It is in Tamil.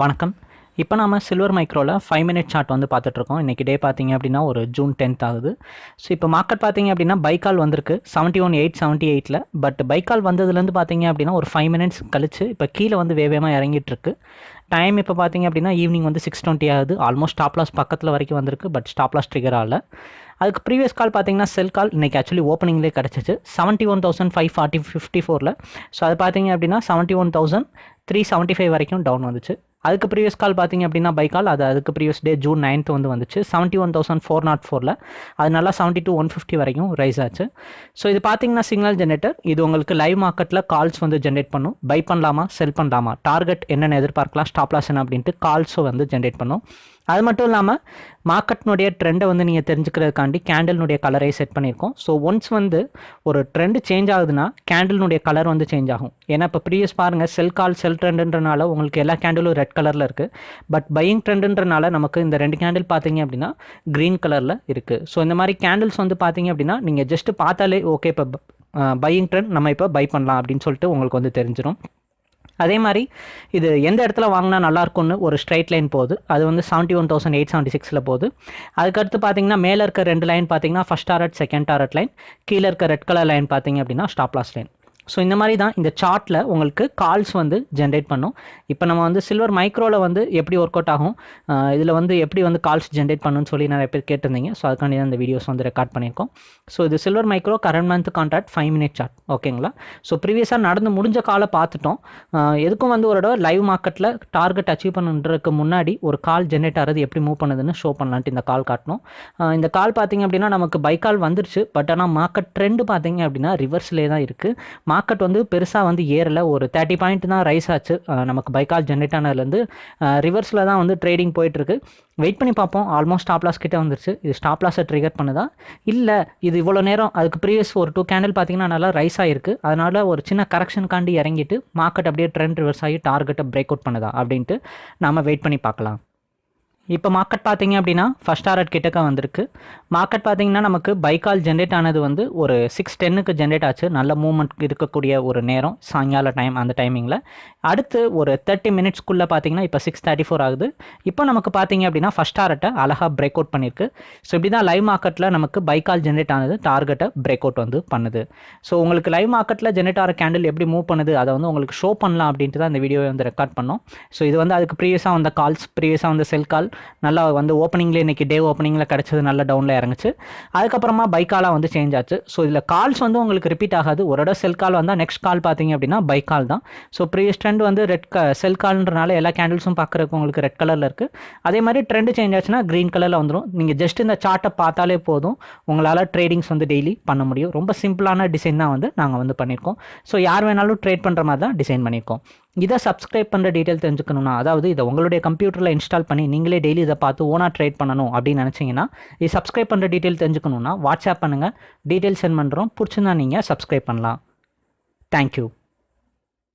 வணக்கம். இப்போ நாம் சில்வர் மைக்ரோவில் ஃபைவ் மினிட் சார்ட் வந்து பார்த்துட்ருக்கோம். இன்றைக்கி டே பார்த்தீங்க அப்படின்னா ஒரு ஜூன் டென்த் ஆகுது. ஸோ இப்போ மார்க்கெட் பார்த்தீங்க அப்படின்னா பைக்கால் வந்திருக்கு. செவன்ட்டி ஒன் எயிட் செவன்ட்டி எயிட்டில் பட் பைக்கால் வந்ததுலேருந்து பார்த்தீங்க அப்படின்னா ஒரு ஃபைவ் மினிட்ஸ் கழிச்சு இப்போ கீழே வந்து வேகமாக இறங்கிட்டுருக்கு டைம் இப்போ பார்த்தீங்க அப்படின்னா ஈவினிங் வந்து சிக்ஸ் டுவெண்ட்டி ஆகுது. ஆல்மோஸ்ட் ஸ்டாப் லாஸ் பக்கத்தில் வரைக்கும் வந்திருக்கு பட் ஸ்டாப் லாஸ் ட்ரிகர் ஆகல. அதுக்கு ப்ரீவியஸ் கால் பார்த்தீங்கன்னா செல் கால் இன்றைக்கி ஆக்சுவலி ஓப்பனிங்லேயே கிடச்சிச்சு. Seventy one thousand five forty fifty ஃபோரில் ஸோ அது பார்த்தீங்க அப்படின்னா seventy one thousand three seventy five வரைக்கும் டவுன் வந்துச்சு. அதுக்கு ப்ரீவியஸ் கால் பார்த்தீங்க அப்படின்னா பை கால் அது அதுக்கு ப்ரீவியஸ் டே ஜூன் நைன்த் வந்து வந்துச்சு. Seventy one thousand four naught ஃபோரில் அது நல்லா செவன்ட்டி டூ ஒன் ஃபிஃப்டி வரைக்கும் ரைஸ் ஆச்சு. ஸோ இது பார்த்தீங்கன்னா சிக்னல் ஜென்ரேட்டர் இது உங்களுக்கு லைவ் மார்க்கெட்டில் கால்ஸ் வந்து ஜென்ரேட் பண்ணும். பை பண்ணலாமா செல் பண்ணலாமா? டார்கெட் என்னென்ன எதிர்பார்க்கலாம் ஸ்டாப் லாஸ் என்ன அப்படின்ட்டு கால்ஸும் வந்து ஜென்ரேட் பண்ணும். அது மட்டும் இல்லாமல் மார்க்கெட்னுடைய ட்ரெண்டை வந்து நீங்கள் தெரிஞ்சுக்கிறதுக்காண்டி கேண்டில்னுடைய கலரை செட் பண்ணியிருக்கோம். ஸோ ஒன்ஸ் வந்து ஒரு ட்ரெண்டு சேஞ்ச் ஆகுதுன்னா கேண்டில்னுடைய கலர் வந்து சேஞ்ச் ஆகும். ஏன்னா இப்போ ப்ரீவியஸ் பாருங்கள் செல் கால் செல் ட்ரெண்டுன்றனால உங்களுக்கு எல்லா கேண்டிலும் ரெட் கலரில் இருக்குது பட் பையிங் ட்ரெண்டுன்றனால நமக்கு இந்த ரெண்டு கேண்டில் பார்த்தீங்க அப்படின்னா க்ரீன் கலரில் இருக்குது ஸோ இந்த மாதிரி கேண்டில்ஸ் வந்து பார்த்தீங்க அப்படின்னா நீங்கள் ஜஸ்ட்டு பார்த்தாலே ஓகே இப்போ பையிங் ட்ரெண்ட் நம்ம இப்போ பை பண்ணலாம் அப்படின்னு சொல்லிட்டு உங்களுக்கு வந்து தெரிஞ்சிடும் அதே மாதிரி இது எந்த இடத்துல வாங்கினா நல்லாயிருக்கும்னு ஒரு ஸ்ட்ரைட் லைன் போகுது. அது வந்து seventy one thousand eight seventy சிக்ஸில் போகுது. அதுக்கடுத்து பார்த்தீங்கன்னா மேலே இருக்க ரெண்டு லைன் பார்த்தீங்கன்னா first target second target line கீழே இருக்க ரெட் கலர் லைன் பார்த்தீங்க அப்படின்னா ஸ்டாப் லாஸ் லைன் ஸோ இந்த மாதிரி தான் இந்த சார்ட்டில் உங்களுக்கு கால்ஸ் வந்து ஜென்ரேட் பண்ணும். இப்போ நம்ம வந்து சில்வர் மைக்ரோவில் வந்து எப்படி ஒர்க் அவுட் ஆகும் இதில் வந்து எப்படி வந்து கால்ஸ் ஜென்ரேட் பண்ணணும்னு சொல்லி நிறைய பேர் கேட்டிருந்தீங்க. ஸோ அதுக்காண்டி தான் இந்த வீடியோஸ் வந்து ரெக்கார்ட் பண்ணியிருக்கோம். ஸோ இது silver micro current month contract five minute chart ஓகேங்களா ஸோ ப்ரீவியஸாக நடந்து முடிஞ்ச காலை பார்த்துட்டோம். எதுக்கும் வந்து ஒரு தடவை லைவ் மார்க்கெட்டில் டார்கெட் அச்சீவ் பண்ணுறதுக்கு முன்னாடி ஒரு கால் ஜென்ரேட் ஆகிறது எப்படி மூவ் பண்ணுதுன்னு ஷோ பண்ணலான்ட்டு இந்த கால் காட்டணும் இந்த கால் பார்த்தீங்க அப்படின்னா நமக்கு பை கால் வந்துருச்சு. பட் ஆனால் மார்க்கெட் ட்ரெண்டு பார்த்தீங்க அப்படின்னா ரிவர்ஸ்லேயே தான் இருக்குது மார்க்கெட் வந்து பெருசாக வந்து ஏறல. ஒரு தேர்ட்டி பாயிண்ட் தான் ரைஸ் ஆச்சு. நமக்கு பைக்கால் ஜென்ரேட் ஆனதுலேருந்து. ரிவர்ஸில் தான் வந்து ட்ரேடிங் போயிட்டுருக்கு. வெயிட் பண்ணி பார்ப்போம். ஆல்மோஸ்ட் ஸ்டாப் லாஸ் கிட்டே வந்துருச்சு. இது ஸ்டாப் லாஸை ட்ரிகர் பண்ணுதா? இல்லை இது இவ்வளோ நேரம் அதுக்கு ப்ரீவியஸ் ஒரு டூ கேண்டில் பார்த்தீங்கன்னா நல்லா ரைஸ் ஆகிருக்கு அதனால் ஒரு சின்ன கரெக்ஷனுக்காண்டி இறங்கிட்டு மார்க்கெட் அப்படியே ட்ரெண்ட் ரிவர்ஸ் ஆகி டார்கெட்டை பிரேக் அவுட் பண்ணுதா அப்படின்ட்டு நாம் வெயிட் பண்ணி பார்க்கலாம். இப்போ மார்க்கெட் பார்த்தீங்க அப்படின்னா ஃபஸ்ட் டாரட் கிட்டக்க வந்திருக்கு. மார்க்கெட் பார்த்தீங்கன்னா நமக்கு பைக்கால் ஜென்ரேட் ஆனது வந்து ஒரு சிக்ஸ் டென்னுக்கு ஜென்ரேட் ஆச்சு. நல்ல மூவ்மெண்ட் இருக்கக்கூடிய ஒரு நேரம் சாயங்கால டைம் அந்த டைமிங்கில் அடுத்து ஒரு தேர்ட்டி மினிட்ஸ்க்குள்ளே பார்த்தீங்கன்னா இப்போ சிக்ஸ் தேர்ட்டி ஃபோர் ஆகுது. இப்போ நமக்கு பார்த்தீங்க அப்படின்னா ஃபஸ்ட் டாரட்டை அழகாக பிரேக் அவுட் பண்ணியிருக்கு. ஸோ இப்படி தான் லைவ் மார்க்கெட்டில் நமக்கு பைக்கால் ஜென்ரேட் ஆனது டார்கெட்டை பிரேக் அவுட் வந்து பண்ணுது. ஸோ உங்களுக்கு லைவ் மார்க்கெட்டில் ஜென்ரேட் ஆகிற கேண்டில் எப்படி மூவ் பண்ணுது அதை வந்து உங்களுக்கு ஷோ பண்ணலாம் அப்படின்ட்டு தான் இந்த வீடியோவை வந்து ரெக்கார்ட் பண்ணோம். ஸோ இது வந்து அதுக்கு ப்ரீவியஸாக வந்த கால்ஸ் ப்ரீவியஸாக வந்த செல் கால் நல்லா வந்து ஓப்பனிங்ல இன்றைக்கி டே ஓப்பனிங்கில் கிடைச்சது நல்ல டவுன்ல இறங்குச்சு. அதுக்கப்புறமா பைக்காலாக வந்து சேஞ்ச் ஆச்சு. ஸோ இதில் கால்ஸ் வந்து உங்களுக்கு ரிப்பீட் ஆகாது. ஒரு இடம் செல் கால் வந்தால் நெக்ஸ்ட் கால் பார்த்தீங்க அப்படின்னா பைக் கால் தான். ஸோ ப்ரீவியஸ் ட்ரெண்ட் வந்து ரெட் க செல் கால்ன்றனால எல்லா கேண்டில்ஸும் பார்க்குறதுக்கு உங்களுக்கு ரெட் கலரில் இருக்குது அதே மாதிரி ட்ரெண்ட் சேஞ்ச் ஆச்சுன்னா க்ரீன் கலரில் வந்துடும் நீங்கள் ஜஸ்ட் இந்த சார்ட்டை பார்த்தாலே போதும். உங்களால் ட்ரேடிங்ஸ் வந்து டெய்லி பண்ண முடியும். ரொம்ப சிம்பிளான டிசைன் தான் வந்து நாங்கள் வந்து பண்ணியிருக்கோம். ஸோ யார் வேணாலும் ட்ரேட் பண்ணுற மாதிரி தான் டிசைன் பண்ணியிருக்கோம். இதை சப்ஸ்கிரைப் பண்ணுற டீட்டெயில் தெரிஞ்சுக்கணும்னா அதாவது இதை உங்களுடைய கம்ப்யூட்டரில் இன்ஸ்டால் பண்ணி நீங்களே டெய்லி இதை பார்த்து ஓனாக ட்ரேட் பண்ணணும் அப்படின்னு நினச்சிங்கன்னா இது சப்ஸ்கிரைப் பண்ணுற டீட்டெயில் தெரிஞ்சுக்கணுன்னா வாட்ஸ்அப் பண்ணுங்கள் டீட்டெயில் சென்ட் பண்ணுறோம் பிடிச்சிருந்தா நீங்கள் சப்ஸ்கிரைப் பண்ணலாம். தேங்க்யூ